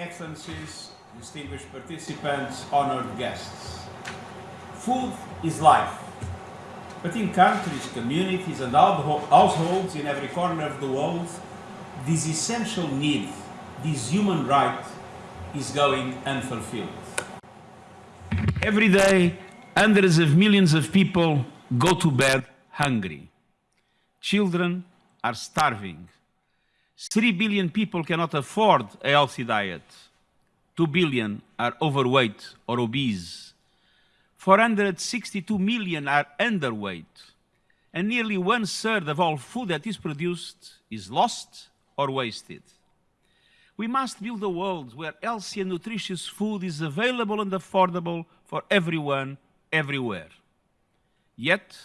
Excellencies, distinguished participants, honored guests. Food is life. But in countries, communities, and households in every corner of the world, this essential need, this human right, is going unfulfilled. Every day, hundreds of millions of people go to bed hungry. Children are starving. 3 billion people cannot afford a healthy diet. 2 billion are overweight or obese. 462 million are underweight. And nearly one third of all food that is produced is lost or wasted. We must build a world where healthy and nutritious food is available and affordable for everyone, everywhere. Yet,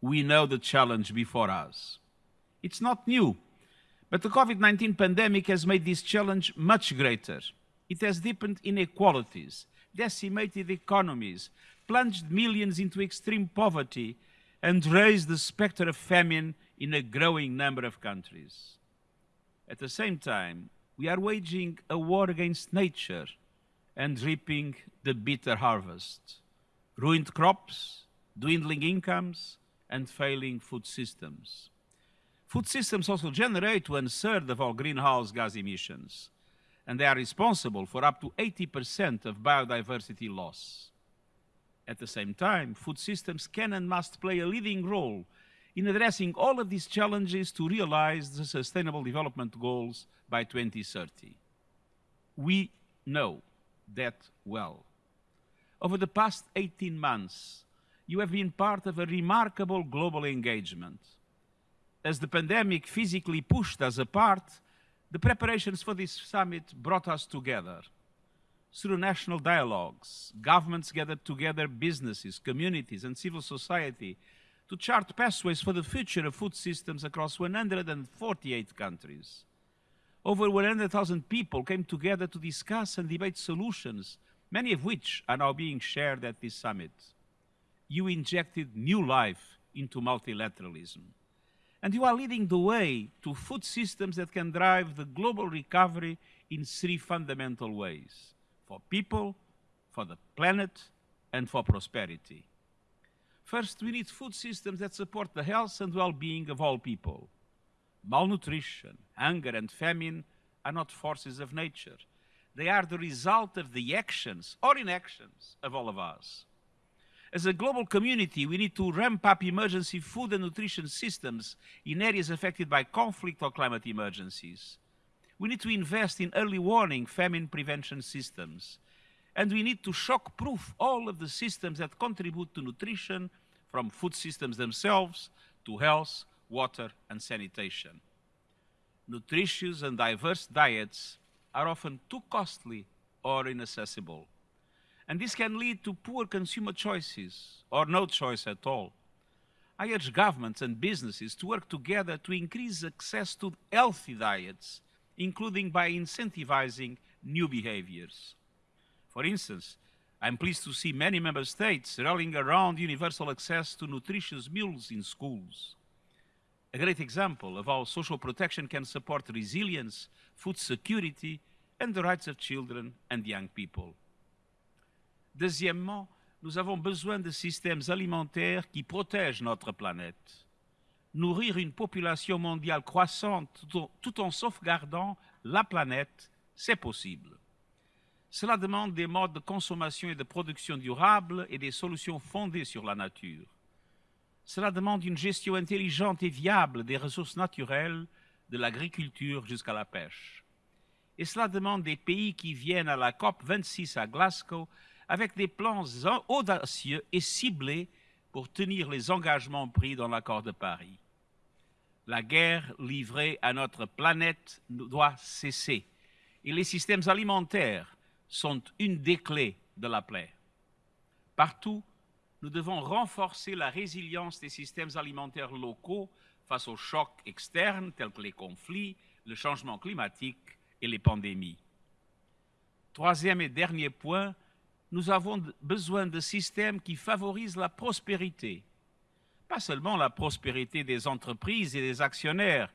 we know the challenge before us. It's not new, but the COVID-19 pandemic has made this challenge much greater. It has deepened inequalities, decimated economies, plunged millions into extreme poverty, and raised the specter of famine in a growing number of countries. At the same time, we are waging a war against nature and reaping the bitter harvest. Ruined crops, dwindling incomes, and failing food systems. Food systems also generate one third of our greenhouse gas emissions, and they are responsible for up to 80% of biodiversity loss. At the same time, food systems can and must play a leading role in addressing all of these challenges to realize the Sustainable Development Goals by 2030. We know that well. Over the past 18 months, you have been part of a remarkable global engagement. As the pandemic physically pushed us apart, the preparations for this summit brought us together. Through national dialogues, governments gathered together businesses, communities, and civil society to chart pathways for the future of food systems across 148 countries. Over 100,000 people came together to discuss and debate solutions, many of which are now being shared at this summit. You injected new life into multilateralism. And you are leading the way to food systems that can drive the global recovery in three fundamental ways for people, for the planet, and for prosperity. First, we need food systems that support the health and well-being of all people. Malnutrition, hunger, and famine are not forces of nature. They are the result of the actions or inactions of all of us. As a global community, we need to ramp up emergency food and nutrition systems in areas affected by conflict or climate emergencies. We need to invest in early warning famine prevention systems and we need to shock-proof all of the systems that contribute to nutrition, from food systems themselves to health, water, and sanitation. Nutritious and diverse diets are often too costly or inaccessible. And this can lead to poor consumer choices or no choice at all. I urge governments and businesses to work together to increase access to healthy diets, including by incentivizing new behaviors. For instance, I'm pleased to see many member states rallying around universal access to nutritious meals in schools. A great example of how social protection can support resilience, food security, and the rights of children and young people. Deuxièmement, nous avons besoin de systèmes alimentaires qui protègent notre planète. Nourrir une population mondiale croissante tout en sauvegardant la planète, c'est possible. Cela demande des modes de consommation et de production durables et des solutions fondées sur la nature. Cela demande une gestion intelligente et viable des ressources naturelles, de l'agriculture jusqu'à la pêche. Et cela demande des pays qui viennent à la COP 26 à Glasgow avec des plans audacieux et ciblés pour tenir les engagements pris dans l'accord de Paris. La guerre livrée à notre planète doit cesser et les systèmes alimentaires sont une des clés de la paix. Partout, nous devons renforcer la résilience des systèmes alimentaires locaux face aux chocs externes tels que les conflits, le changement climatique et les pandémies. Troisième et dernier point, nous avons besoin de systèmes qui favorisent la prospérité. Pas seulement la prospérité des entreprises et des actionnaires,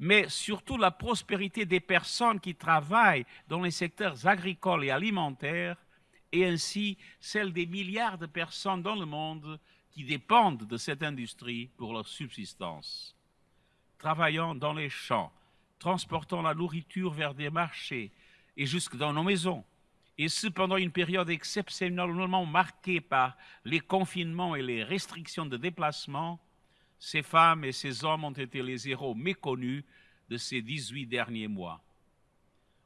mais surtout la prospérité des personnes qui travaillent dans les secteurs agricoles et alimentaires, et ainsi celle des milliards de personnes dans le monde qui dépendent de cette industrie pour leur subsistance. Travaillant dans les champs, transportant la nourriture vers des marchés et jusque dans nos maisons, et ce pendant une période exceptionnellement marquée par les confinements et les restrictions de déplacement, ces femmes et ces hommes ont été les héros méconnus de ces 18 derniers mois.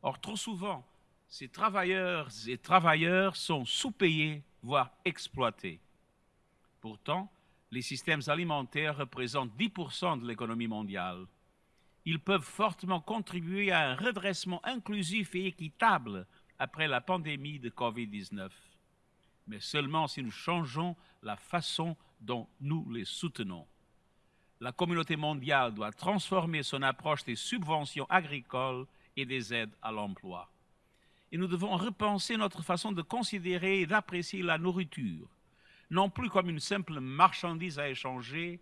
Or, trop souvent, ces travailleurs et travailleurs sont sous-payés, voire exploités. Pourtant, les systèmes alimentaires représentent 10% de l'économie mondiale. Ils peuvent fortement contribuer à un redressement inclusif et équitable après la pandémie de Covid-19, mais seulement si nous changeons la façon dont nous les soutenons la communauté mondiale doit transformer son approche des subventions agricoles et des aides à l'emploi. Et nous devons repenser notre façon de considérer et d'apprécier la nourriture, non plus comme une simple marchandise à échanger,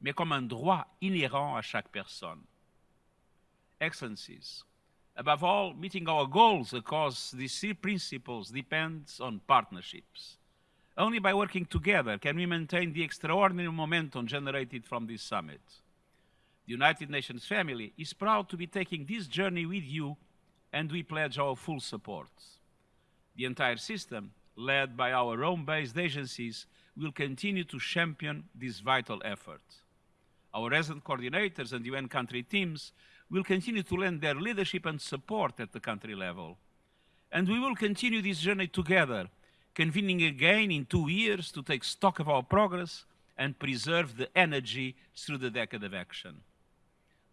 mais comme un droit inhérent à chaque personne. Excellencies, above all, meeting our goals across these three principles depends on partnerships. Only by working together can we maintain the extraordinary momentum generated from this summit. The United Nations family is proud to be taking this journey with you, and we pledge our full support. The entire system, led by our Rome-based agencies, will continue to champion this vital effort. Our resident coordinators and UN country teams will continue to lend their leadership and support at the country level. And we will continue this journey together convening again in two years to take stock of our progress and preserve the energy through the decade of action.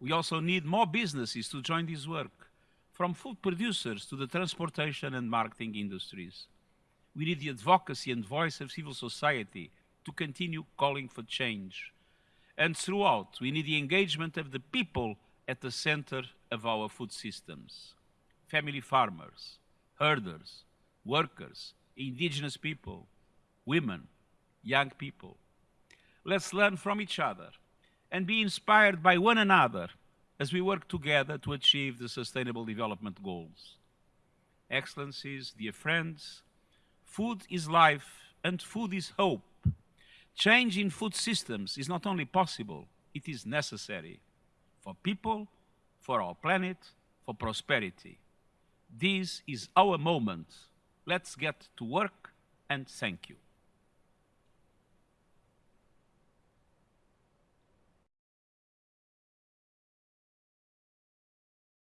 We also need more businesses to join this work, from food producers to the transportation and marketing industries. We need the advocacy and voice of civil society to continue calling for change. And throughout, we need the engagement of the people at the center of our food systems. Family farmers, herders, workers, indigenous people, women, young people. Let's learn from each other and be inspired by one another as we work together to achieve the Sustainable Development Goals. Excellencies, dear friends, food is life and food is hope. Change in food systems is not only possible, it is necessary for people, for our planet, for prosperity. This is our moment Let's get to work and thank you.